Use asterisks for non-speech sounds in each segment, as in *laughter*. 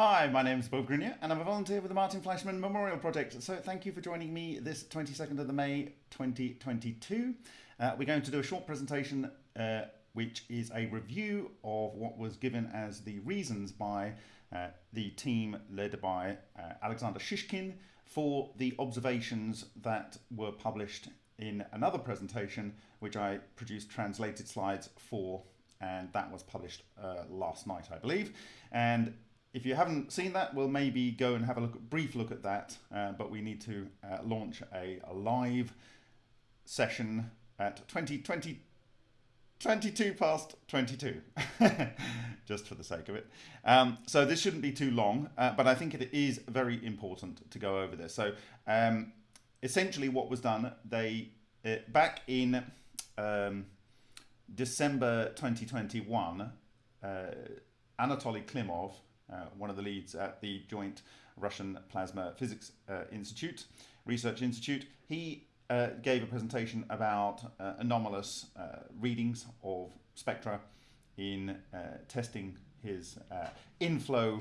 Hi, my name is Bob Greenyer and I'm a volunteer with the Martin Fleischmann Memorial Project. So thank you for joining me this 22nd of the May 2022. Uh, we're going to do a short presentation uh, which is a review of what was given as the reasons by uh, the team led by uh, Alexander Shishkin for the observations that were published in another presentation which I produced translated slides for and that was published uh, last night I believe and if you haven't seen that, we'll maybe go and have a look, brief look at that. Uh, but we need to uh, launch a, a, live session at 20, 20, 22 past 22, *laughs* just for the sake of it. Um, so this shouldn't be too long, uh, but I think it is very important to go over this. So um, essentially what was done, they uh, back in um, December 2021, uh, Anatoly Klimov, one of the leads at the joint Russian Plasma Physics uh, Institute, Research Institute. He uh, gave a presentation about uh, anomalous uh, readings of spectra in uh, testing his inflow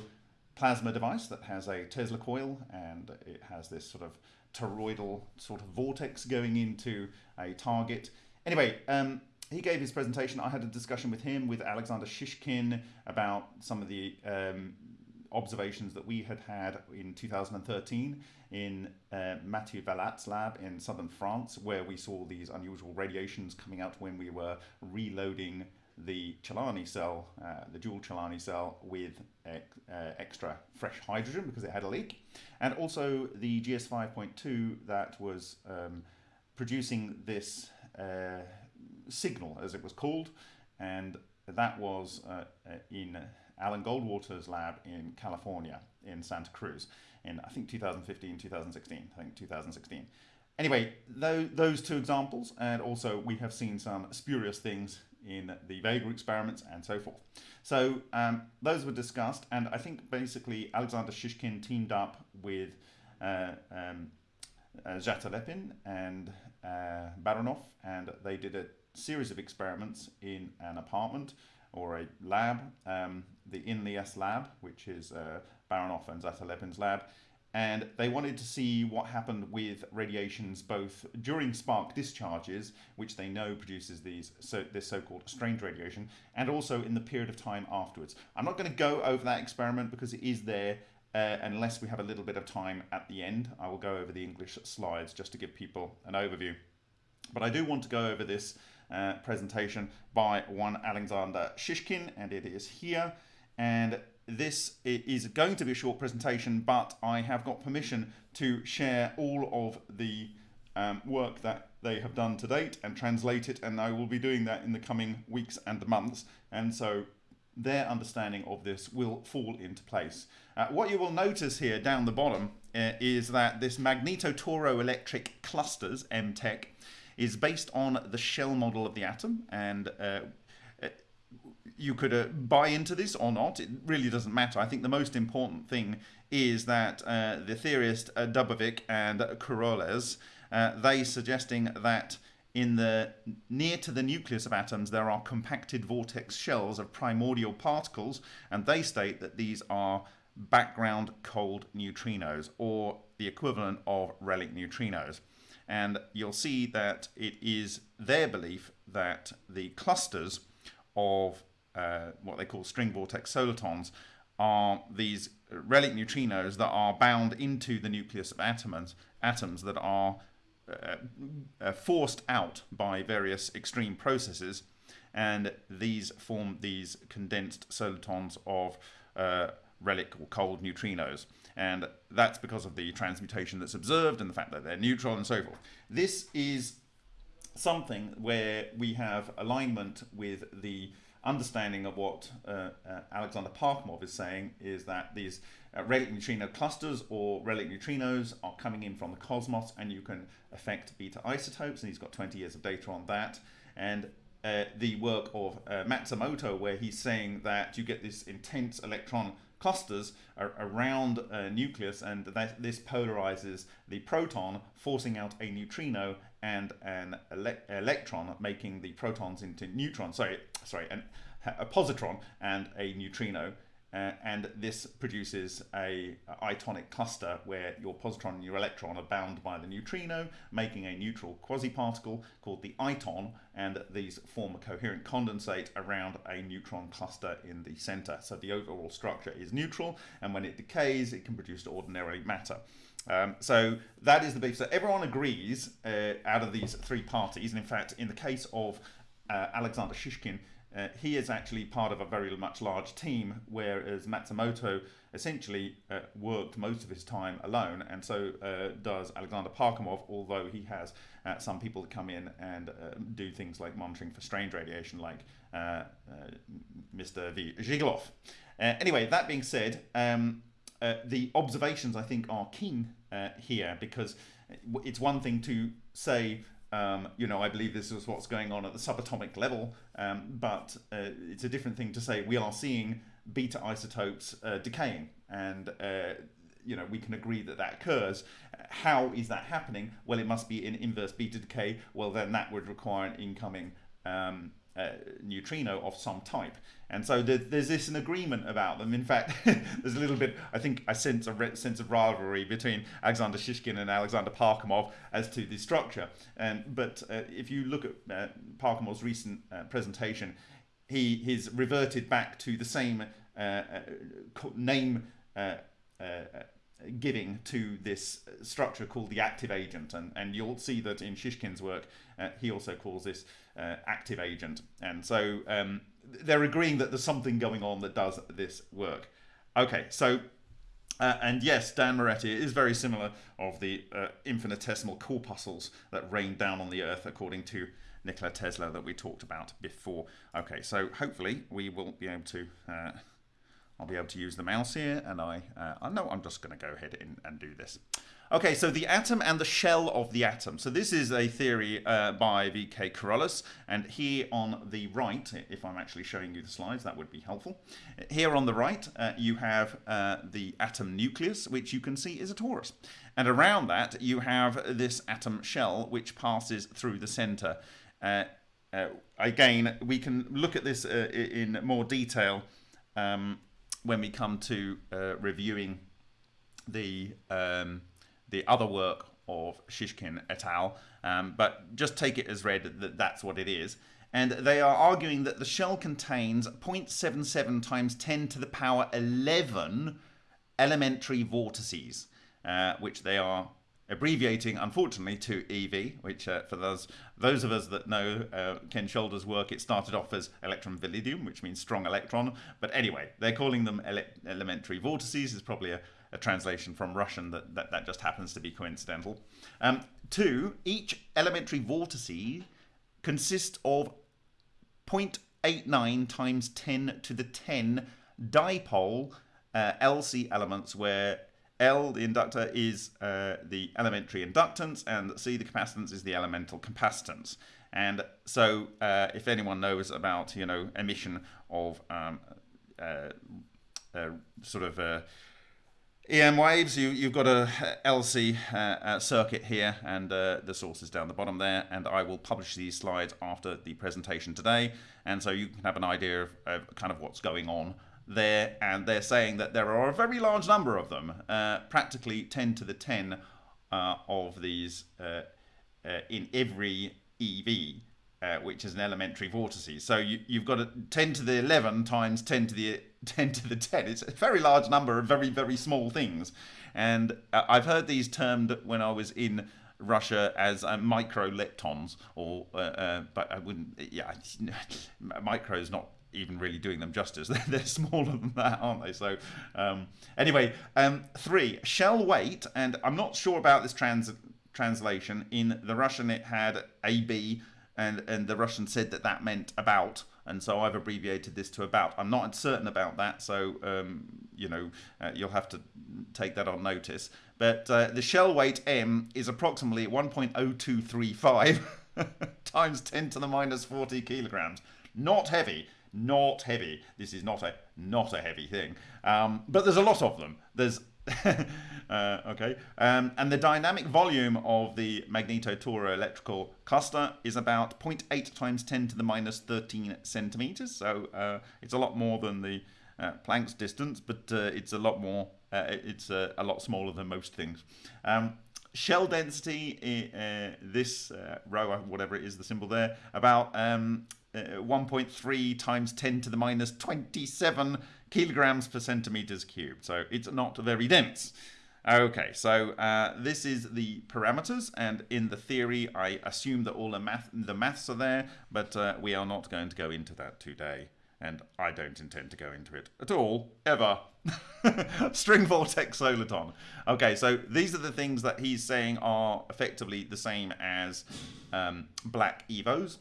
plasma device that has a Tesla coil and it has this sort of toroidal sort of vortex going into a target. Anyway, um, he gave his presentation. I had a discussion with him, with Alexander Shishkin, about some of the um, observations that we had had in 2013 in uh, Mathieu Valat's lab in southern France, where we saw these unusual radiations coming out when we were reloading the Celani cell, uh, the dual Celani cell, with uh, extra fresh hydrogen because it had a leak, and also the GS 5.2 that was um, producing this uh, signal, as it was called, and that was uh, uh, in Alan Goldwater's lab in California, in Santa Cruz, in I think 2015, 2016, I think 2016. Anyway, those two examples, and also we have seen some spurious things in the Vega experiments and so forth. So um, those were discussed, and I think basically Alexander Shishkin teamed up with uh, um, uh, and uh, Baranov, and they did a series of experiments in an apartment or a lab, um, the INLIES lab, which is uh, Baranov and Zhatelepin's lab, and they wanted to see what happened with radiations both during spark discharges, which they know produces these so this so-called strange radiation, and also in the period of time afterwards. I'm not going to go over that experiment because it is there uh, unless we have a little bit of time at the end. I will go over the English slides just to give people an overview. But I do want to go over this uh, presentation by one Alexander Shishkin, and it is here. And this is going to be a short presentation, but I have got permission to share all of the um, work that they have done to date and translate it, and I will be doing that in the coming weeks and months. And so their understanding of this will fall into place. Uh, what you will notice here down the bottom uh, is that this magnetotoroelectric clusters, MTEC, is based on the shell model of the atom and uh, uh, you could uh, buy into this or not. It really doesn't matter. I think the most important thing is that uh, the theorist uh, Dubovik and Kuroles, uh, they suggesting that in the near to the nucleus of atoms there are compacted vortex shells of primordial particles and they state that these are background cold neutrinos or the equivalent of relic neutrinos and you'll see that it is their belief that the clusters of uh, what they call string vortex solitons are these relic neutrinos that are bound into the nucleus of atoms, atoms that are uh, uh, forced out by various extreme processes and these form these condensed solitons of uh, relic or cold neutrinos. And that's because of the transmutation that's observed and the fact that they're neutral and so forth. This is something where we have alignment with the understanding of what uh, uh, Alexander Parkhomov is saying is that these uh, relic neutrino clusters or relic neutrinos are coming in from the cosmos and you can affect beta isotopes and he's got 20 years of data on that and uh, the work of uh, Matsumoto where he's saying that you get this intense electron clusters around a nucleus and that this polarizes the proton forcing out a neutrino and an ele electron making the protons into neutrons sorry sorry an, a positron and a neutrino uh, and this produces a, a itonic cluster where your positron and your electron are bound by the neutrino, making a neutral quasiparticle called the iton, and these form a coherent condensate around a neutron cluster in the center. So the overall structure is neutral, and when it decays, it can produce ordinary matter. Um, so that is the big. So everyone agrees uh, out of these three parties, and in fact, in the case of uh, Alexander Shishkin, uh, he is actually part of a very much large team, whereas Matsumoto essentially uh, worked most of his time alone, and so uh, does Alexander Parkhomov, although he has uh, some people that come in and uh, do things like monitoring for strange radiation, like uh, Mr. V. Zhigalov. anyway, that being said, um, the observations I think are keen here because it's one thing to say um, you know, I believe this is what's going on at the subatomic level, um, but uh, it's a different thing to say we are seeing beta isotopes uh, decaying, and uh, you know we can agree that that occurs. How is that happening? Well, it must be in inverse beta decay. Well, then that would require an incoming um, uh, neutrino of some type. And so there's this an agreement about them. In fact, *laughs* there's a little bit, I think I sense a sense of rivalry between Alexander Shishkin and Alexander Parkhomov as to the structure. And, but uh, if you look at uh, recent uh, presentation, he he's reverted back to the same uh, uh, name giving to this structure called the active agent. And, and you'll see that in Shishkin's work, he also calls this active agent. And so um, they're agreeing that there's something going on that does this work. Okay, so uh, and yes, Dan Moretti is very similar of the uh, infinitesimal corpuscles that rain down on the Earth, according to Nikola Tesla that we talked about before. Okay, so hopefully we will be able to. Uh, I'll be able to use the mouse here, and I, uh, I know I'm just going to go ahead and, and do this. Okay, so the atom and the shell of the atom. So this is a theory uh, by V.K. Carolus, and here on the right, if I'm actually showing you the slides, that would be helpful. Here on the right, uh, you have uh, the atom nucleus, which you can see is a torus. And around that, you have this atom shell, which passes through the center. Uh, uh, again, we can look at this uh, in more detail um, when we come to reviewing the um, the other work of Shishkin et al. Um, but just take it as read that that's what it is. And they are arguing that the shell contains 0.77 times 10 to the power 11 elementary vortices, uh, which they are abbreviating, unfortunately, to EV, which uh, for those those of us that know uh, Ken Shoulders' work, it started off as electrum validum, which means strong electron. But anyway, they're calling them ele elementary vortices. Is probably a, a translation from Russian that, that, that just happens to be coincidental. Um, two, each elementary vortice consists of 0.89 times 10 to the 10 dipole uh, LC elements where L, the inductor, is uh, the elementary inductance, and C, the capacitance, is the elemental capacitance. And so, uh, if anyone knows about, you know, emission of um, uh, uh sort of uh, EM waves, you, you've got a LC uh, uh, circuit here and uh, the source is down the bottom there and I will publish these slides after the presentation today and so you can have an idea of, of kind of what's going on there and they're saying that there are a very large number of them, uh, practically 10 to the 10 uh, of these uh, in every EV which is an elementary vortices. So you, you've got a 10 to the 11 times 10 to the 10 to the 10. It's a very large number of very, very small things. And uh, I've heard these termed when I was in Russia as uh, micro leptons, or uh, uh, but I wouldn't. Yeah, *laughs* micro is not even really doing them justice. *laughs* They're, they're smaller than that, aren't they? So um, anyway, um, three shell weight, and I'm not sure about this trans translation. In the Russian, it had AB and and the Russian said that that meant about, and so I've abbreviated this to about. I'm not certain about that, so um, you know uh, you'll have to take that on notice. But uh, the shell weight m is approximately 1.0235 *laughs* times 10 to the minus 40 kilograms. Not heavy, not heavy. This is not a not a heavy thing, um, but there's a lot of them. There's *laughs* uh, okay, um, and the dynamic volume of the magnetotoroelectrical cluster is about 0.8 times 10 to the minus 13 centimeters. So uh, it's a lot more than the uh, Planck's distance, but uh, it's a lot more. Uh, it's uh, a lot smaller than most things. Um, shell density, this row, whatever it is, the symbol there, about um, uh, 1.3 times 10 to the minus 27 kilograms per centimeters cubed. So it's not very dense. Okay, so uh, this is the parameters, and in the theory, I assume that all the math the maths are there, but uh, we are not going to go into that today, and I don't intend to go into it at all, ever. *laughs* String vortex soliton. Okay, so these are the things that he's saying are effectively the same as um, black evos,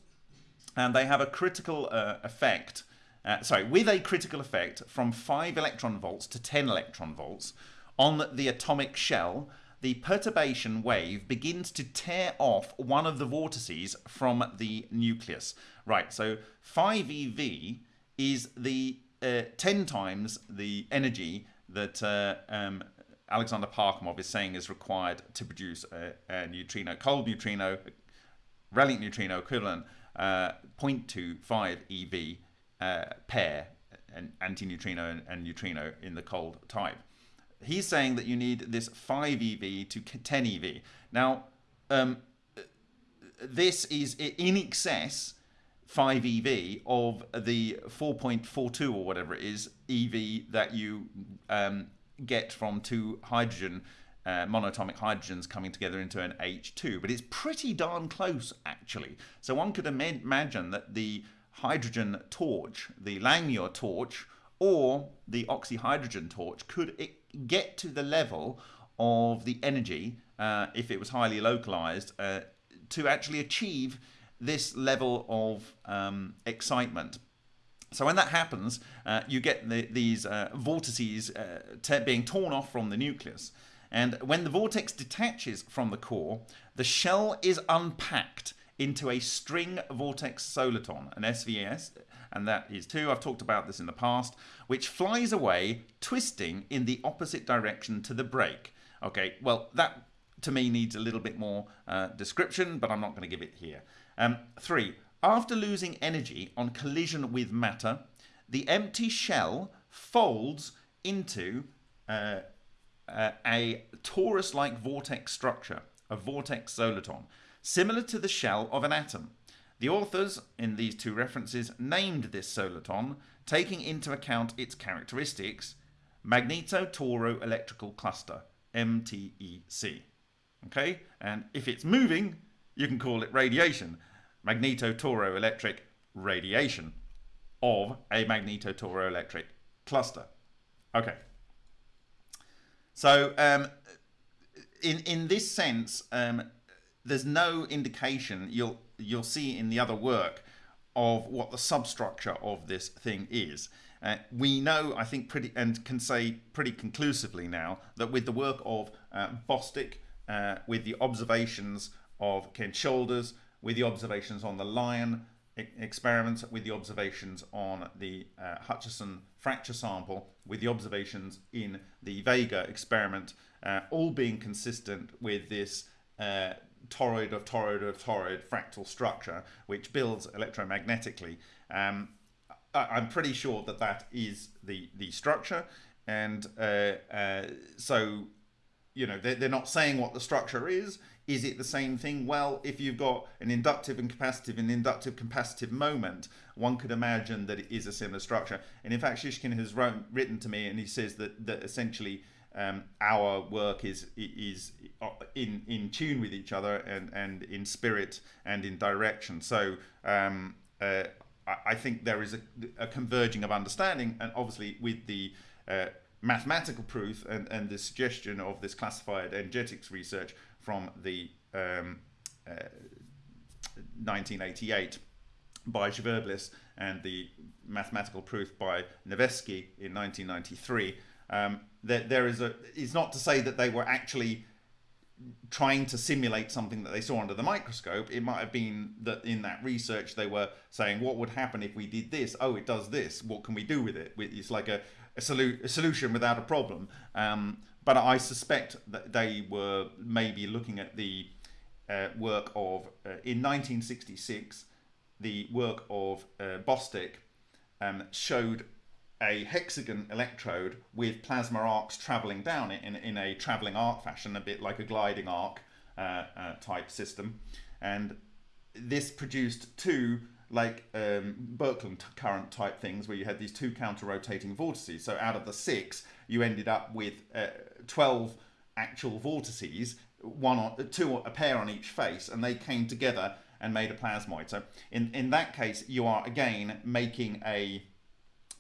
and they have a critical uh, effect. Uh, sorry, with a critical effect from 5 electron volts to 10 electron volts, on the atomic shell, the perturbation wave begins to tear off one of the vortices from the nucleus. Right, so 5 eV is the uh, 10 times the energy that uh, um, Alexander Parkhomov is saying is required to produce a, a neutrino, cold neutrino, relic neutrino equivalent, uh, 0.25 eV uh, pair, an antineutrino and, and neutrino in the cold type he's saying that you need this 5 EV to 10 EV. Now, um, this is in excess 5 EV of the 4.42 or whatever it is EV that you um, get from two hydrogen uh, monatomic hydrogens coming together into an H2, but it's pretty darn close actually. So one could Im imagine that the hydrogen torch, the Langmuir torch, or the oxyhydrogen torch could get to the level of the energy, uh, if it was highly localized, uh, to actually achieve this level of um, excitement. So when that happens, uh, you get the, these uh, vortices uh, being torn off from the nucleus. And when the vortex detaches from the core, the shell is unpacked into a string vortex soliton, an SVS, and that is two. I've talked about this in the past, which flies away, twisting in the opposite direction to the break. Okay, well, that to me needs a little bit more uh, description, but I'm not going to give it here. Um, three, after losing energy on collision with matter, the empty shell folds into uh, uh, a torus-like vortex structure, a vortex soliton, similar to the shell of an atom. The authors in these two references named this soliton, taking into account its characteristics, magneto-toro-electrical cluster, MTEC. Okay, and if it's moving, you can call it radiation, magneto-toro-electric radiation of a magneto-toro-electric cluster. Okay. So um, in in this sense, um, there's no indication you'll you'll see in the other work of what the substructure of this thing is. Uh, we know, I think, pretty and can say pretty conclusively now that with the work of uh, Bostick, uh, with the observations of Ken Shoulders, with the observations on the lion experiments, with the observations on the uh, Hutchison fracture sample, with the observations in the Vega experiment, uh, all being consistent with this uh, toroid of toroid of toroid fractal structure, which builds electromagnetically. Um, I, am pretty sure that that is the, the structure. And uh, uh, so, you know, they're, they're not saying what the structure is. Is it the same thing? Well, if you've got an inductive and capacitive and inductive capacitive moment, one could imagine that it is a similar structure. And in fact, Shishkin has wrote, written to me and he says that, that essentially um, our work is is in in tune with each other and and in spirit and in direction. So um, uh, I think there is a, a, converging of understanding, and obviously with the uh, mathematical proof and, and the suggestion of this classified energetics research from the um, uh, 1988 by Zverblis and the mathematical proof by Nevesky in 1993 um, that there is a. It's not to say that they were actually trying to simulate something that they saw under the microscope. It might have been that in that research they were saying, what would happen if we did this? Oh, it does this. What can we do with it? It's like a, a, solu a solution without a problem. Um, but I suspect that they were maybe looking at the uh, work of, uh, in 1966, the work of uh, um, showed a hexagon electrode with plasma arcs traveling down it in, in a traveling arc fashion, a bit like a gliding arc uh, uh, type system. And this produced two like um, Birkeland current type things where you had these two counter rotating vortices. So out of the six, you ended up with uh, 12 actual vortices, one on, two a pair on each face, and they came together and made a plasmoid. So in, in that case, you are again making a,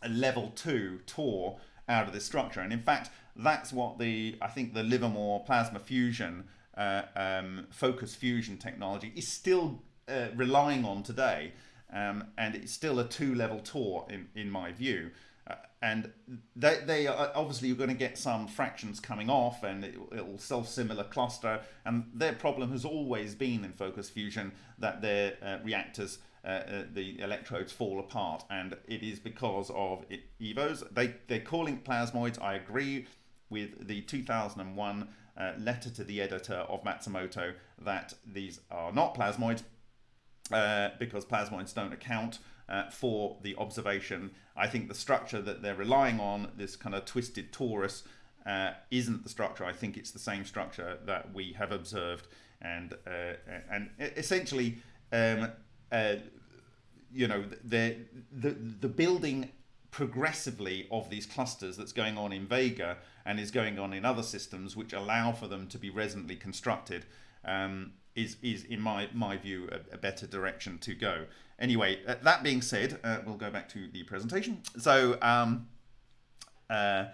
a level two Tor out of this structure. And in fact, that's what the, I think the Livermore plasma fusion, uh, um, focus fusion technology is still uh, relying on today. Um, and it's still a two level Tor in, in my view. Uh, and they, they are obviously you're going to get some fractions coming off and it, will self-similar cluster and their problem has always been in focus fusion that their uh, reactors uh, uh, the electrodes fall apart and it is because of it, EVOs they they're calling plasmoids I agree with the 2001 uh, letter to the editor of Matsumoto that these are not plasmoids uh, because plasmoids don't account uh, for the observation. I think the structure that they're relying on, this kind of twisted torus, uh, isn't the structure. I think it's the same structure that we have observed, and uh, and essentially, um, uh, you know, the the the building progressively of these clusters that's going on in Vega and is going on in other systems, which allow for them to be resonantly constructed. Um, is, is in my, my view, a, a better direction to go. Anyway, uh, that being said, uh, we'll go back to the presentation. So, um, uh,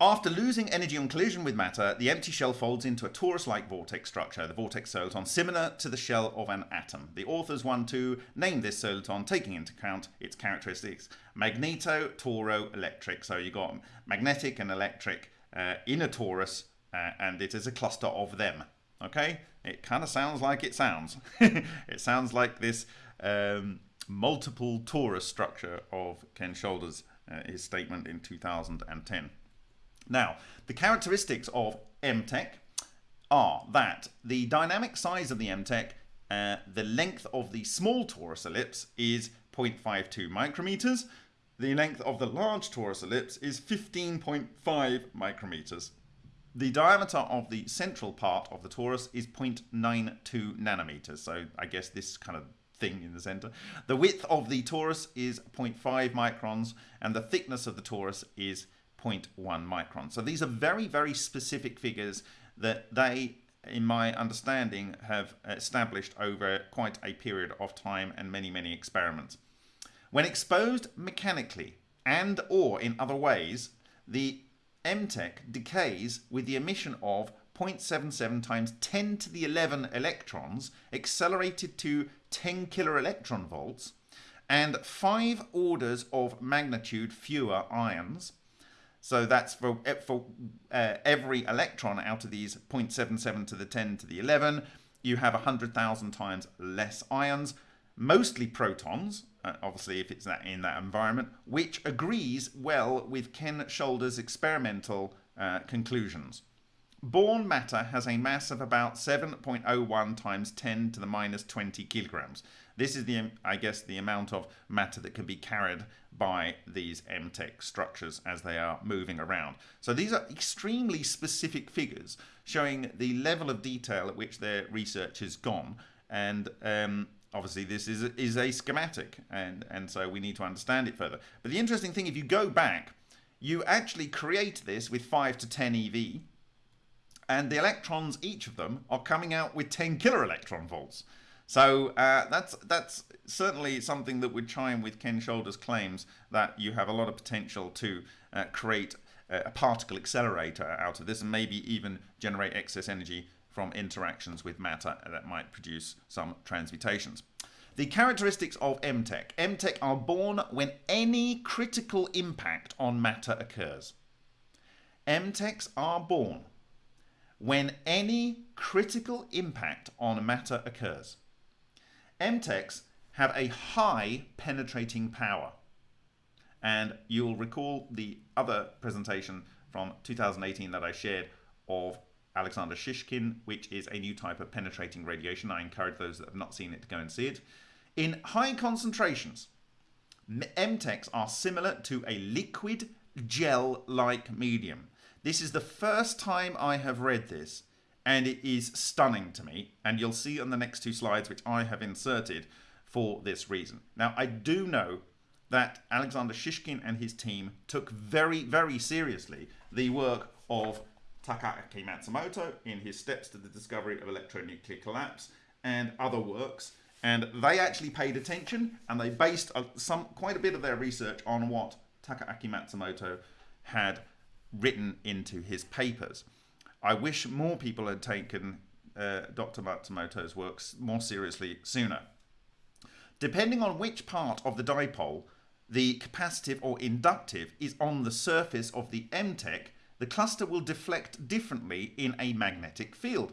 after losing energy on collision with matter, the empty shell folds into a torus-like vortex structure, the vortex soliton, similar to the shell of an atom. The authors want to name this soliton, taking into account its characteristics, magneto, toro, electric. So you got magnetic and electric uh, in a torus, uh, and it is a cluster of them. Okay, it kind of sounds like it sounds. *laughs* it sounds like this um, multiple torus structure of Ken Shoulders, uh, his statement in 2010. Now, the characteristics of MTEC are that the dynamic size of the MTEC, uh, the length of the small torus ellipse is 0.52 micrometers, the length of the large torus ellipse is 15.5 micrometers. The diameter of the central part of the torus is 0.92 nanometers. So I guess this kind of thing in the center. The width of the torus is 0.5 microns and the thickness of the torus is 0.1 microns. So these are very, very specific figures that they, in my understanding, have established over quite a period of time and many, many experiments. When exposed mechanically and or in other ways, the MTEC decays with the emission of 0.77 times 10 to the 11 electrons accelerated to 10 kilo electron volts and five orders of magnitude fewer ions. So that's for, for uh, every electron out of these 0.77 to the 10 to the 11, you have 100,000 times less ions, mostly protons, uh, obviously if it's that in that environment, which agrees well with Ken Shoulders' experimental uh, conclusions. Born matter has a mass of about 7.01 times 10 to the minus 20 kilograms. This is the, I guess, the amount of matter that can be carried by these MTEC structures as they are moving around. So these are extremely specific figures showing the level of detail at which their research has gone. And um, obviously this is is a schematic and and so we need to understand it further but the interesting thing if you go back you actually create this with 5 to 10 ev and the electrons each of them are coming out with 10 kilo electron volts so uh, that's that's certainly something that would chime with Ken Shoulders' claims that you have a lot of potential to uh, create a particle accelerator out of this and maybe even generate excess energy from interactions with matter that might produce some transmutations. The characteristics of MTEC. MTEC are born when any critical impact on matter occurs. MTECs are born when any critical impact on matter occurs. MTECs have a high penetrating power. And you'll recall the other presentation from 2018 that I shared of Alexander Shishkin, which is a new type of penetrating radiation. I encourage those that have not seen it to go and see it. In high concentrations, MTECs are similar to a liquid gel-like medium. This is the first time I have read this, and it is stunning to me. And you'll see on the next two slides, which I have inserted for this reason. Now, I do know that Alexander Shishkin and his team took very, very seriously the work of Takaaki Matsumoto in his Steps to the Discovery of Electronuclear Collapse and other works. And they actually paid attention and they based some quite a bit of their research on what Takaaki Matsumoto had written into his papers. I wish more people had taken uh, Dr. Matsumoto's works more seriously sooner. Depending on which part of the dipole the capacitive or inductive is on the surface of the MTEC, the cluster will deflect differently in a magnetic field.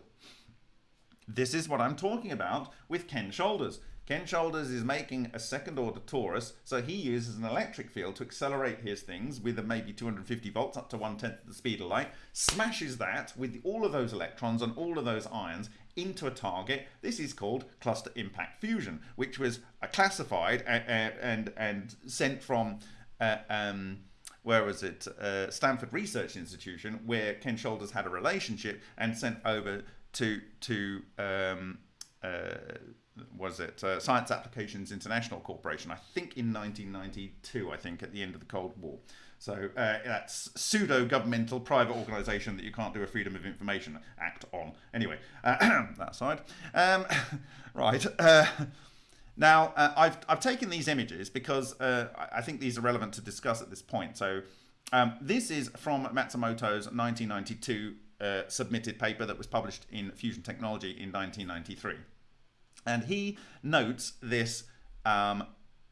This is what I'm talking about with Ken Shoulders. Ken Shoulders is making a second order torus, so he uses an electric field to accelerate his things with maybe 250 volts up to one tenth the speed of light, smashes that with all of those electrons and all of those ions into a target. This is called cluster impact fusion, which was classified and, and, and sent from uh, um, where was it? Uh, Stanford Research Institution, where Ken Shoulders had a relationship and sent over to to um, uh, was it uh, Science Applications International Corporation? I think in 1992. I think at the end of the Cold War. So uh, that's pseudo-governmental private organisation that you can't do a Freedom of Information Act on. Anyway, uh, *clears throat* that side. Um, *laughs* right. Uh, now, uh, I've, I've taken these images because uh, I think these are relevant to discuss at this point. So um, this is from Matsumoto's 1992 uh, submitted paper that was published in Fusion Technology in 1993. And he notes this um,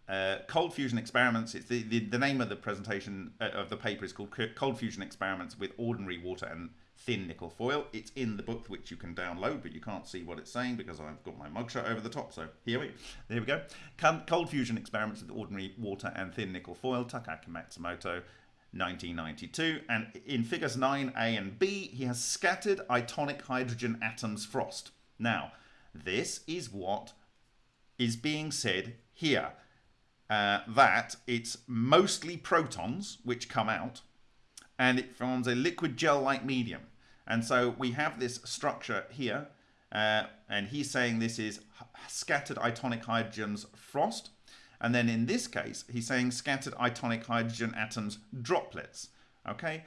uh, cold fusion experiments. It's the, the, the name of the presentation uh, of the paper is called Cold Fusion Experiments with Ordinary Water and Thin Nickel Foil. It's in the book which you can download, but you can't see what it's saying because I've got my mugshot over the top. So here we, there we go. Cold Fusion Experiments with Ordinary Water and Thin Nickel Foil, Takaaki Matsumoto, 1992. And in figures 9a and b, he has scattered itonic hydrogen atoms frost. Now, this is what is being said here. Uh, that it's mostly protons which come out and it forms a liquid gel-like medium. And so we have this structure here, uh, and he's saying this is scattered itonic hydrogens frost. And then in this case, he's saying scattered itonic hydrogen atoms droplets. Okay,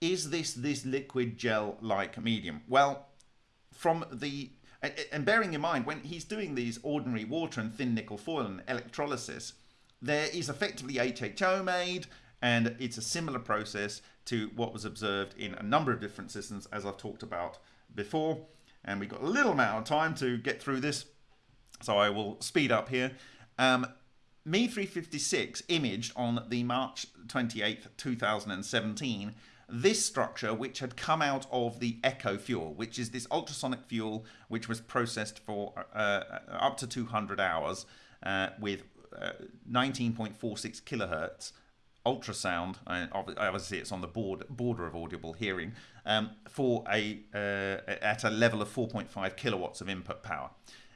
is this this liquid gel-like medium? Well, from the and bearing in mind when he's doing these ordinary water and thin nickel foil and electrolysis, there is effectively HHO made, and it's a similar process to what was observed in a number of different systems, as I've talked about before. And we've got a little amount of time to get through this, so I will speed up here. Um, Me 356 imaged on the March 28th, 2017, this structure which had come out of the Echo fuel, which is this ultrasonic fuel which was processed for uh, uh up to 200 hours uh, with 19.46 kilohertz ultrasound, and obviously it's on the board, border of audible hearing, um, for a uh, at a level of 4.5 kilowatts of input power.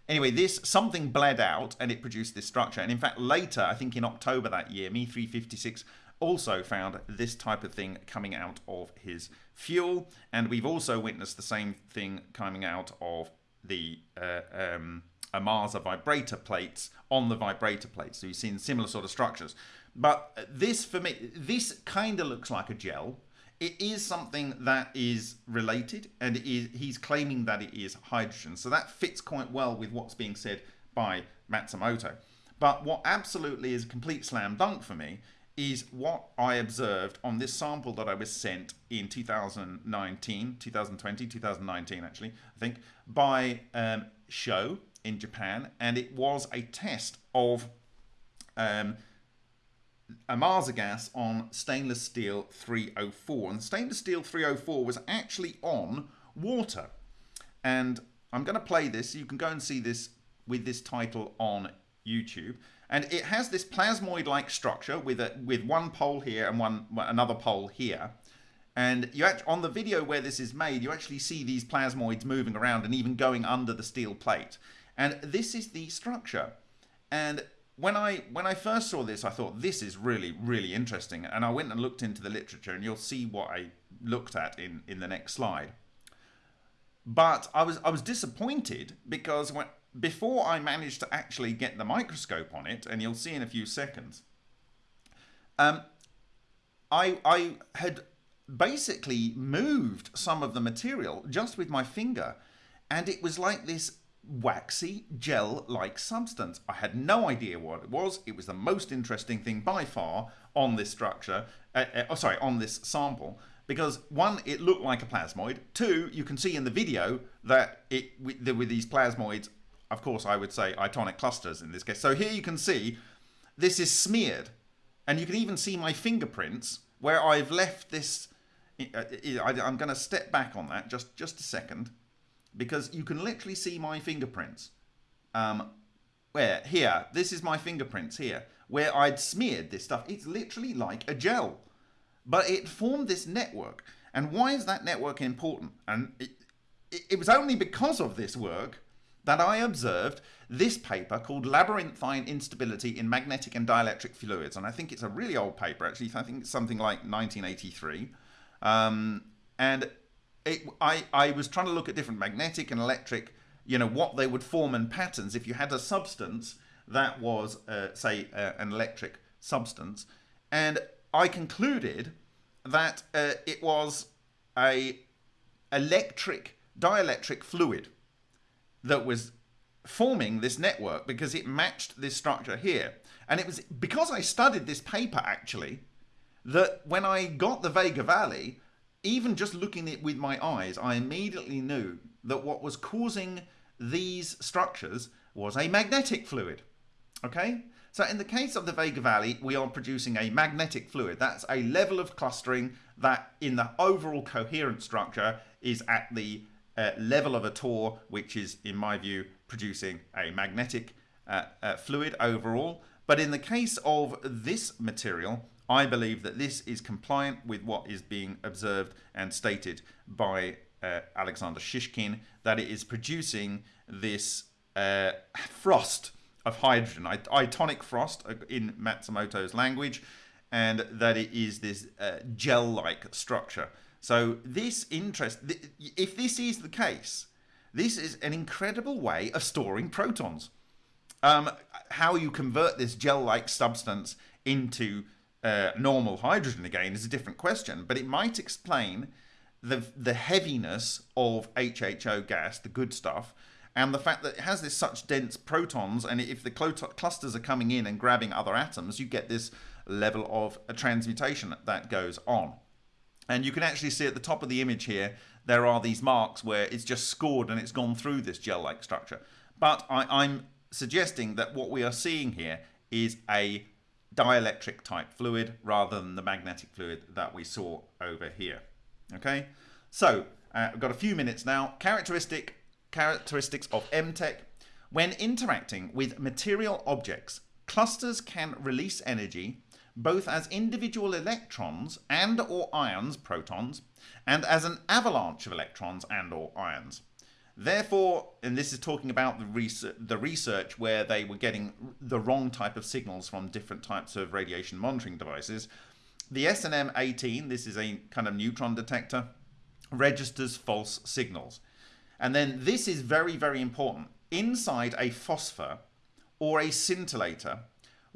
Anyway, this something bled out and it produced this structure. And in fact, later, I think in October that year, Me 356 also found this type of thing coming out of his fuel. And we've also witnessed the same thing coming out of the uh, um, Ohmasa vibrator plates on the vibrator plates. So you've seen similar sort of structures. But this, for me, this kind of looks like a gel. It is something that is related, and he's claiming that it is hydrogen. So that fits quite well with what's being said by Matsumoto. But what absolutely is a complete slam dunk for me is what I observed on this sample that I was sent in 2019, 2020, 2019 actually, I think, by um, Sho in Japan, and it was a test of um, Ohmasa gas on stainless steel 304. And stainless steel 304 was actually on water. And I'm going to play this. You can go and see this with this title on YouTube. And it has this plasmoid-like structure with a, with one pole here and one another pole here. And you actually, on the video where this is made, you actually see these plasmoids moving around and even going under the steel plate. And this is the structure. And when I when I first saw this, I thought this is really really interesting, and I went and looked into the literature, and you'll see what I looked at in in the next slide. But I was I was disappointed because when before I managed to actually get the microscope on it, and you'll see in a few seconds, um, I I had basically moved some of the material just with my finger, and it was like this waxy gel-like substance. I had no idea what it was. It was the most interesting thing by far on this structure, uh, uh, oh, sorry, on this sample, because one, it looked like a plasmoid. Two, you can see in the video that it with, with these plasmoids, of course, I would say itonic clusters in this case. So here you can see this is smeared, and you can even see my fingerprints where I've left this. Uh, I'm going to step back on that just just a second because you can literally see my fingerprints. Um, where here, this is my fingerprints here, where I'd smeared this stuff. It's literally like a gel, but it formed this network. And why is that network important? And it, it, it was only because of this work that I observed this paper called Labyrinthine Instability in Magnetic and Dielectric Fluids. And I think it's a really old paper, actually. I think it's something like 1983. Um, and it, I, I was trying to look at different magnetic and electric, you know, what they would form in patterns if you had a substance that was, uh, say, uh, an electric substance. And I concluded that uh, it was a electric dielectric fluid that was forming this network because it matched this structure here. And it was because I studied this paper actually that when I got the Vega Valley, even just looking at it with my eyes, I immediately knew that what was causing these structures was a magnetic fluid. Okay? So in the case of the Vega Valley, we are producing a magnetic fluid. That's a level of clustering that in the overall coherent structure is at the uh, level of a TOR, which is, in my view, producing a magnetic uh, uh, fluid overall. But in the case of this material, I believe that this is compliant with what is being observed and stated by uh, Alexander Shishkin, that it is producing this uh, frost of hydrogen, itonic frost uh, in Matsumoto's language, and that it is this uh, gel-like structure. So this interest, if this is the case, this is an incredible way of storing protons. Um, how you convert this gel-like substance into uh, normal hydrogen again is a different question, but it might explain the the heaviness of HHO gas, the good stuff, and the fact that it has this such dense protons, and if the clusters are coming in and grabbing other atoms, you get this level of transmutation that goes on. And you can actually see at the top of the image here, there are these marks where it's just scored and it's gone through this gel-like structure. But I, I'm suggesting that what we are seeing here is a dielectric type fluid rather than the magnetic fluid that we saw over here. Okay, so uh, we've got a few minutes now. Characteristic characteristics of MTEC. When interacting with material objects, clusters can release energy both as individual electrons and or ions, protons, and as an avalanche of electrons and or ions. Therefore, and this is talking about the research, the research where they were getting the wrong type of signals from different types of radiation monitoring devices, the SNM 18, this is a kind of neutron detector, registers false signals. And then this is very, very important. Inside a phosphor or a scintillator,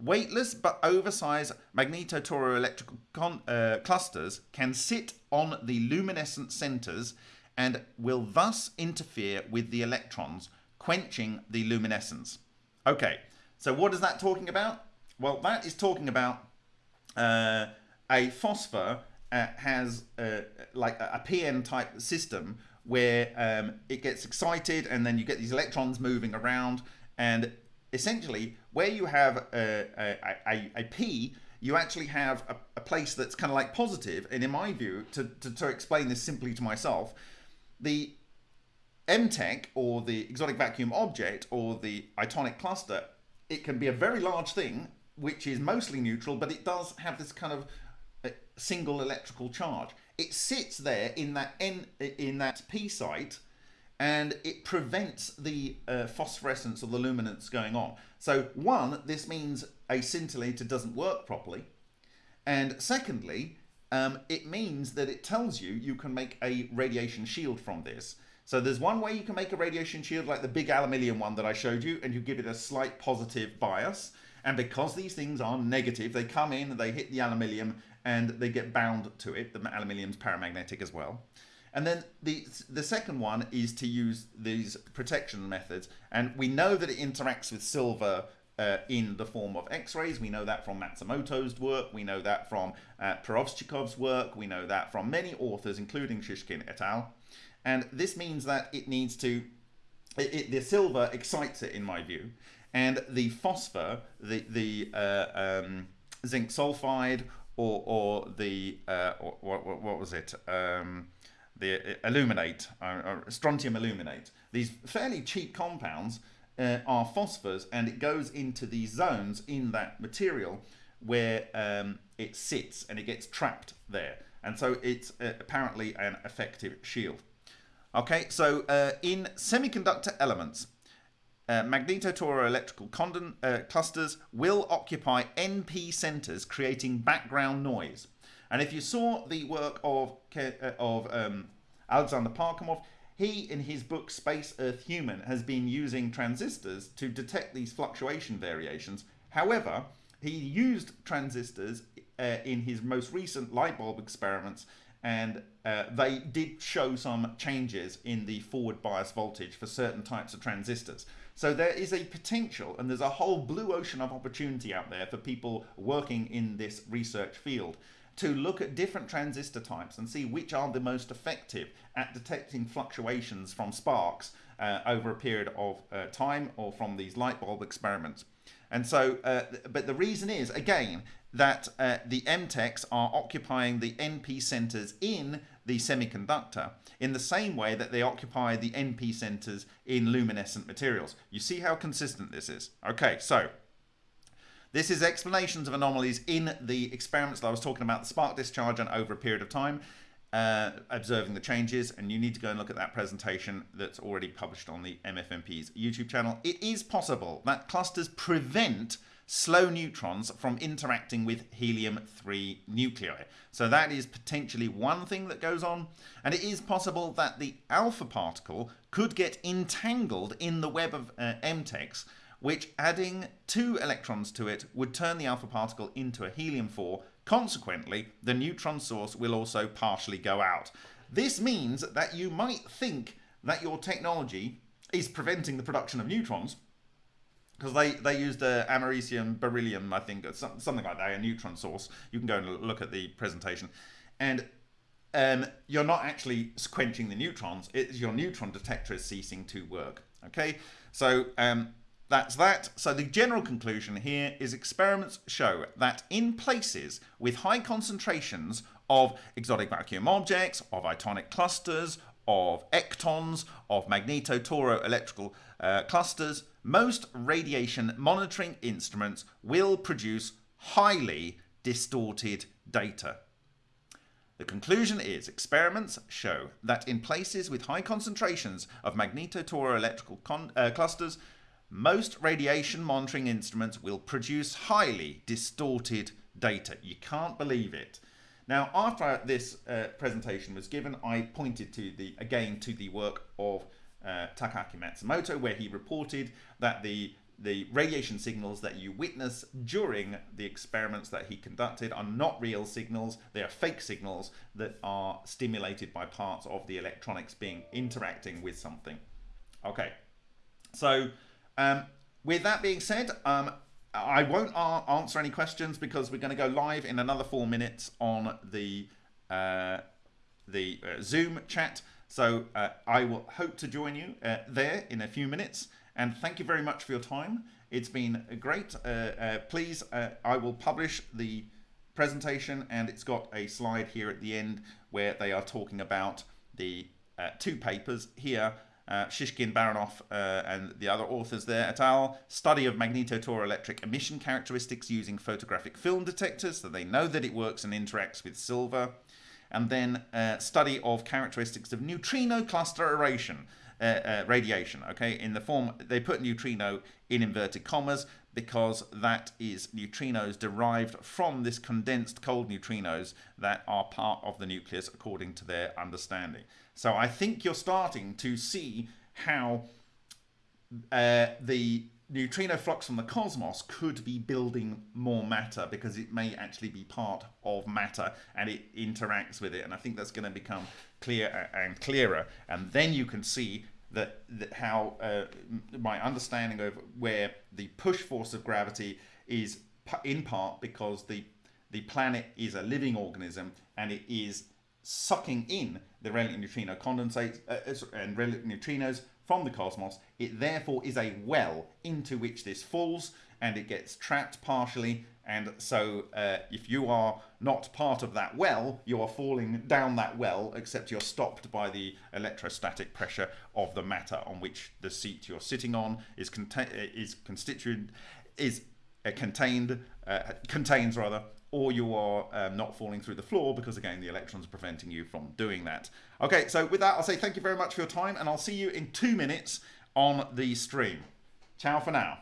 weightless but oversized magnetotoroelectrical uh, clusters can sit on the luminescent centers and will thus interfere with the electrons, quenching the luminescence. Okay, so what is that talking about? Well, that is talking about uh, a phosphor uh, has uh, like a PN type system where um, it gets excited and then you get these electrons moving around and essentially where you have a, a, a, a P you actually have a, a place that's kind of like positive. and in my view to, to, to explain this simply to myself the MTEC or the exotic vacuum object or the itonic cluster, it can be a very large thing which is mostly neutral, but it does have this kind of uh, single electrical charge. It sits there in that N in that P site, and it prevents the uh, phosphorescence or the luminance going on. So one, this means a scintillator doesn't work properly. And secondly, um, it means that it tells you you can make a radiation shield from this. So there's one way you can make a radiation shield like the big aluminium one that I showed you and you give it a slight positive bias. And because these things are negative, they come in, they hit the aluminium and they get bound to it. The aluminium's paramagnetic as well. And then the the second one is to use these protection methods. And we know that it interacts with silver uh, in the form of X-rays. We know that from Matsumoto's work. We know that from uh, work. We know that from many authors, including Shishkin et al. And this means that it needs to, it, it, the silver excites it in my view. And the phosphor, the, the uh, um, zinc sulfide or, or the, uh, or, what, what, was it? Um, the aluminate, uh, strontium aluminate. These fairly cheap compounds uh, are phosphors and it goes into these zones in that material where um, it sits and it gets trapped there. And so it's uh, apparently an effective shield. Okay, so uh, in semiconductor elements, uh, magnetotoroelectrical uh, clusters will occupy NP centers, creating background noise. And if you saw the work of, uh, of um, Alexander Parkhomov, he, in his book Space Earth Human, has been using transistors to detect these fluctuation variations. However, he used transistors uh, in his most recent light bulb experiments and uh, they did show some changes in the forward bias voltage for certain types of transistors. So there is a potential and there's a whole blue ocean of opportunity out there for people working in this research field to look at different transistor types and see which are the most effective at detecting fluctuations from sparks uh, over a period of uh, time or from these light bulb experiments. And so, uh, but the reason is, again, that uh, the MTECs are occupying the NP centers in the semiconductor in the same way that they occupy the NP centers in luminescent materials. You see how consistent this is? Okay, so this is explanations of anomalies in the experiments that I was talking about, the spark discharge and over a period of time, uh, observing the changes. And you need to go and look at that presentation that's already published on the MFMP's YouTube channel. It is possible that clusters prevent slow neutrons from interacting with helium-3 nuclei. So that is potentially one thing that goes on. And it is possible that the alpha particle could get entangled in the web of uh, MTECs which adding two electrons to it would turn the alpha particle into a helium-4. Consequently, the neutron source will also partially go out. This means that you might think that your technology is preventing the production of neutrons, because they, they used uh, americium, beryllium, I think, something like that, a neutron source. You can go and look at the presentation. And um, you're not actually quenching the neutrons, it's your neutron detector is ceasing to work. Okay, so um, that's that. So the general conclusion here is experiments show that in places with high concentrations of exotic vacuum objects, of itonic clusters, of ectons, of magnetotoroelectrical uh, clusters, most radiation monitoring instruments will produce highly distorted data. The conclusion is experiments show that in places with high concentrations of magnetotoroelectrical uh, clusters, most radiation monitoring instruments will produce highly distorted data. You can't believe it. Now, after this uh, presentation was given, I pointed to the again to the work of uh, Takaaki Matsumoto, where he reported that the the radiation signals that you witness during the experiments that he conducted are not real signals, they are fake signals that are stimulated by parts of the electronics being interacting with something. Okay, so um, with that being said, um, I won't answer any questions because we're going to go live in another four minutes on the uh, the uh, Zoom chat. So uh, I will hope to join you uh, there in a few minutes. And thank you very much for your time. It's been great. Uh, uh, please, I will publish the presentation and it's got a slide here at the end where they are talking about the two papers here uh, Shishkin, Baranov, uh, and the other authors there et al. Study of magnetotoroelectric emission characteristics using photographic film detectors, so they know that it works and interacts with silver. And then uh, study of characteristics of neutrino cluster uh, uh, radiation. Okay, in the form they put neutrino in inverted commas because that is neutrinos derived from this condensed cold neutrinos that are part of the nucleus according to their understanding. So I think you're starting to see how uh, the neutrino flux from the cosmos could be building more matter because it may actually be part of matter and it interacts with it. And I think that's going to become clearer and clearer. And then you can see that, that how uh, my understanding of where the push force of gravity is in part because the the planet is a living organism and it is sucking in the relic neutrino condensate uh, and relic neutrinos from the cosmos. It therefore is a well into which this falls and it gets trapped partially. And so uh, if you are not part of that well, you are falling down that well, except you're stopped by the electrostatic pressure of the matter on which the seat you're sitting on is, conta is constituent, is uh, contained, uh, contains rather, or you are um, not falling through the floor because again the electrons are preventing you from doing that. Okay, so with that I'll say thank you very much for your time and I'll see you in two minutes on the stream. Ciao for now.